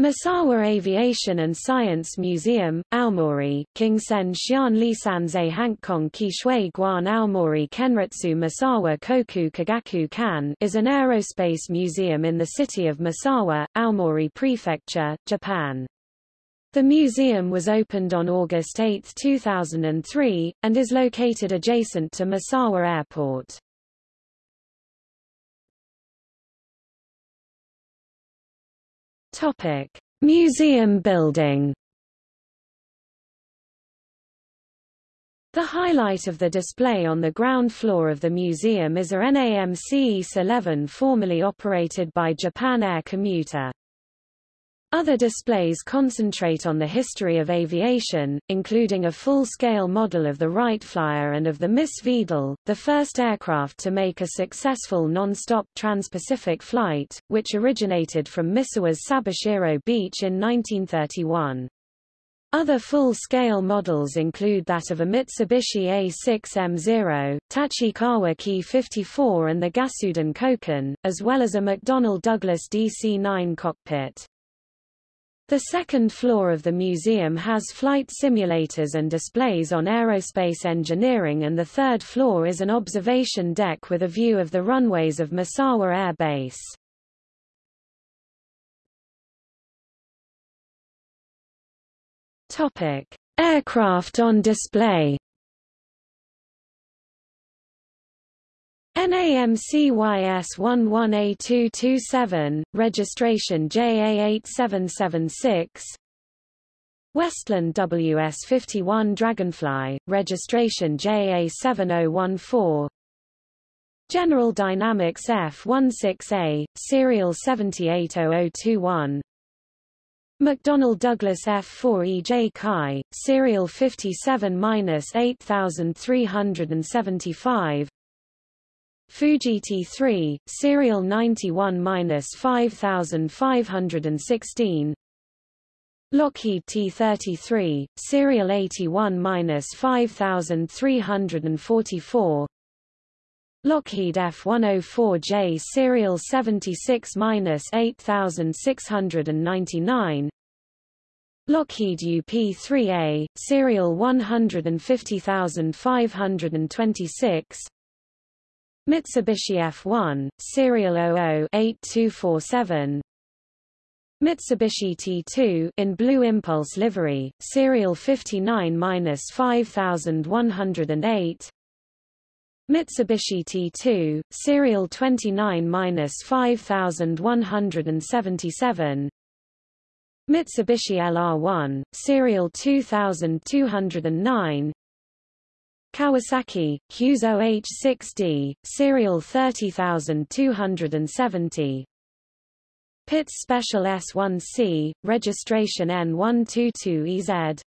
Misawa Aviation and Science Museum, Aomori, Kingsen Xian Lisanze Hankong Kishui Guan Aomori Kenretsu Misawa Koku Kagaku Kan is an aerospace museum in the city of Misawa, Aomori Prefecture, Japan. The museum was opened on August 8, 2003, and is located adjacent to Misawa Airport. Topic: Museum building. The highlight of the display on the ground floor of the museum is a NAMC YS-11 formerly operated by Japan Air Commuter. Other displays concentrate on the history of aviation, including a full-scale model of the Wright Flyer and of the Miss Veedol, the first aircraft to make a successful non-stop trans-Pacific flight, which originated from Misawa's Sabishiro Beach in 1931. Other full-scale models include that of a Mitsubishi A6M0, Tachikawa Ki 54 and the Gasuden Koken, as well as a McDonnell Douglas DC-9 cockpit. The second floor of the museum has flight simulators and displays on aerospace engineering and the third floor is an observation deck with a view of the runways of Misawa Air Base. Topic: Aircraft on display. NAMCYS11A227, registration JA8776 Westland WS51 Dragonfly, registration JA7014 General Dynamics F-16A, serial 780021 McDonnell Douglas F-4EJ Chi, serial 57-8375 Fuji T3, serial 91-5516 Lockheed T-33, serial 81-5344 Lockheed F-104J serial 76-8699 Lockheed UP-3A, serial 150526 Mitsubishi F1, serial 00-8247 Mitsubishi T2 in Blue Impulse livery, serial 59-5108 Mitsubishi T2, serial 29-5177 Mitsubishi LR1, serial 2209 Kawasaki, Kyuzo H6D, serial 30270 Pitts Special S1C, registration N122EZ